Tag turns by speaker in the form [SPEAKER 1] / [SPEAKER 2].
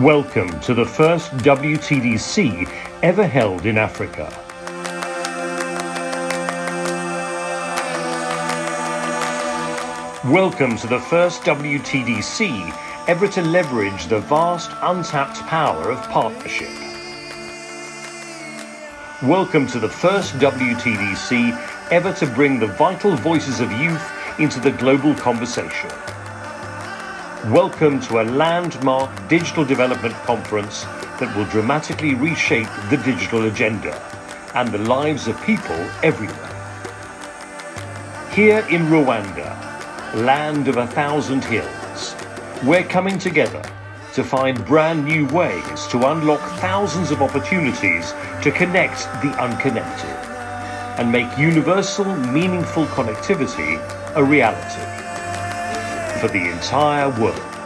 [SPEAKER 1] Welcome to the first WTDC ever held in Africa. Welcome to the first WTDC ever to leverage the vast untapped power of partnership. Welcome to the first WTDC ever to bring the vital voices of youth into the global conversation. Welcome to a landmark digital development conference that will dramatically reshape the digital agenda and the lives of people everywhere. Here in Rwanda, land of a thousand hills, we're coming together to find brand new ways to unlock thousands of opportunities to connect the unconnected and make universal, meaningful connectivity a reality for the entire world.